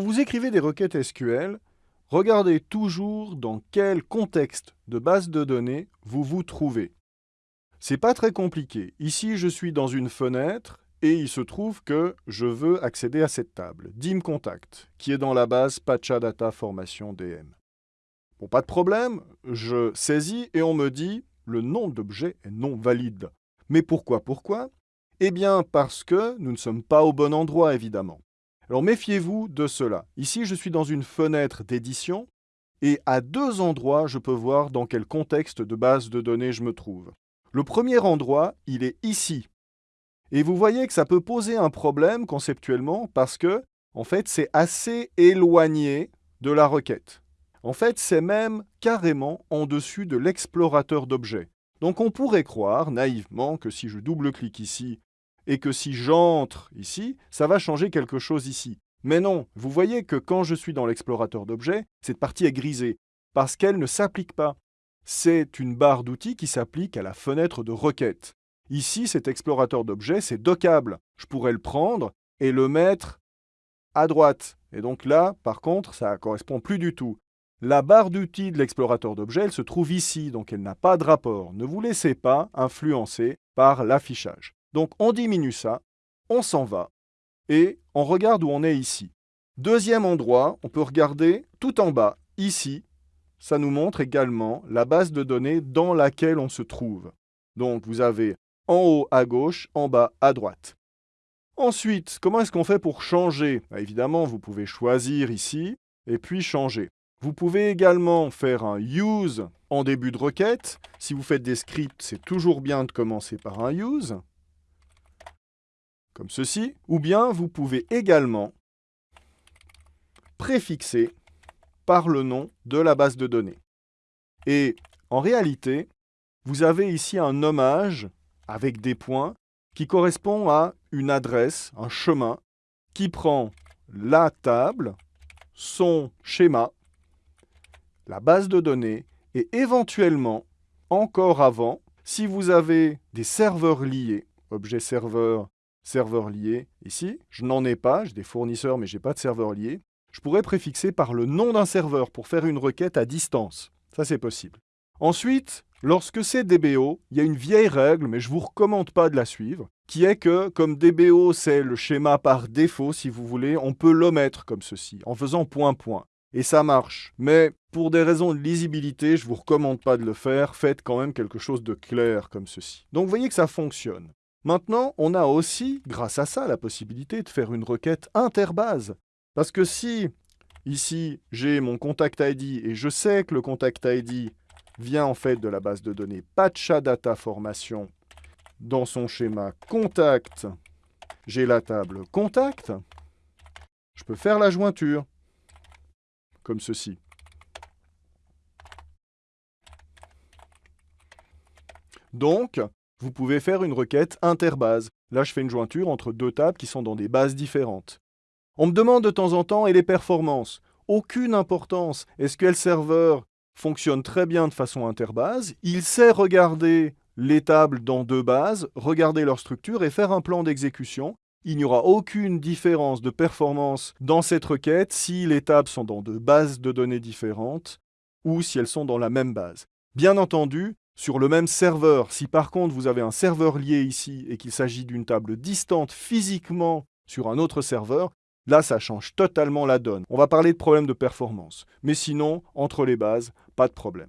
vous écrivez des requêtes SQL, regardez toujours dans quel contexte de base de données vous vous trouvez. C'est pas très compliqué. Ici, je suis dans une fenêtre et il se trouve que je veux accéder à cette table, dim contact, qui est dans la base Pacha Data Formation DM. Bon, pas de problème, je saisis et on me dit le nom d'objet est non valide. Mais pourquoi Pourquoi? Eh bien parce que nous ne sommes pas au bon endroit, évidemment. Alors méfiez-vous de cela. Ici, je suis dans une fenêtre d'édition et à deux endroits, je peux voir dans quel contexte de base de données je me trouve. Le premier endroit, il est ici. Et vous voyez que ça peut poser un problème conceptuellement parce que, en fait, c'est assez éloigné de la requête. En fait, c'est même carrément en dessus de l'explorateur d'objets. Donc on pourrait croire naïvement que si je double-clique ici et que si j'entre ici, ça va changer quelque chose ici. Mais non, vous voyez que quand je suis dans l'explorateur d'objets, cette partie est grisée, parce qu'elle ne s'applique pas. C'est une barre d'outils qui s'applique à la fenêtre de requête. Ici, cet explorateur d'objets, c'est dockable. Je pourrais le prendre et le mettre à droite. Et donc là, par contre, ça ne correspond plus du tout. La barre d'outils de l'explorateur d'objets, elle se trouve ici, donc elle n'a pas de rapport. Ne vous laissez pas influencer par l'affichage. Donc on diminue ça, on s'en va, et on regarde où on est ici. Deuxième endroit, on peut regarder tout en bas, ici, ça nous montre également la base de données dans laquelle on se trouve. Donc vous avez en haut à gauche, en bas à droite. Ensuite, comment est-ce qu'on fait pour changer? Bah, Évidemment, vous pouvez choisir ici, et puis changer. Vous pouvez également faire un use en début de requête. Si vous faites des scripts, c'est toujours bien de commencer par un use, comme ceci. Ou bien vous pouvez également préfixer par le nom de la base de données. Et en réalité, vous avez ici un nommage avec des points qui correspond à une adresse, un chemin, qui prend la table, son schéma, la base de données et éventuellement, encore avant, si vous avez des serveurs liés, objet serveur, serveur lié, ici, je n'en ai pas, j'ai des fournisseurs mais je n'ai pas de serveur lié, je pourrais préfixer par le nom d'un serveur pour faire une requête à distance. Ça, c'est possible. Ensuite, lorsque c'est DBO, il y a une vieille règle, mais je ne vous recommande pas de la suivre, qui est que, comme DBO, c'est le schéma par défaut, si vous voulez, on peut l'omettre comme ceci, en faisant point point et ça marche. Mais pour des raisons de lisibilité, je ne vous recommande pas de le faire, faites quand même quelque chose de clair comme ceci. Donc vous voyez que ça fonctionne. Maintenant, on a aussi, grâce à ça, la possibilité de faire une requête interbase. Parce que si, ici, j'ai mon contact ID et je sais que le contact ID vient en fait de la base de données Patcha Data Formation dans son schéma contact, j'ai la table contact, je peux faire la jointure comme ceci. Donc, vous pouvez faire une requête interbase. Là, je fais une jointure entre deux tables qui sont dans des bases différentes. On me demande de temps en temps, et les performances? Aucune importance. SQL Server fonctionne très bien de façon interbase. Il sait regarder les tables dans deux bases, regarder leur structure et faire un plan d'exécution il n'y aura aucune différence de performance dans cette requête si les tables sont dans deux bases de données différentes ou si elles sont dans la même base. Bien entendu, sur le même serveur, si par contre vous avez un serveur lié ici et qu'il s'agit d'une table distante physiquement sur un autre serveur, là ça change totalement la donne. On va parler de problèmes de performance. Mais sinon, entre les bases, pas de problème.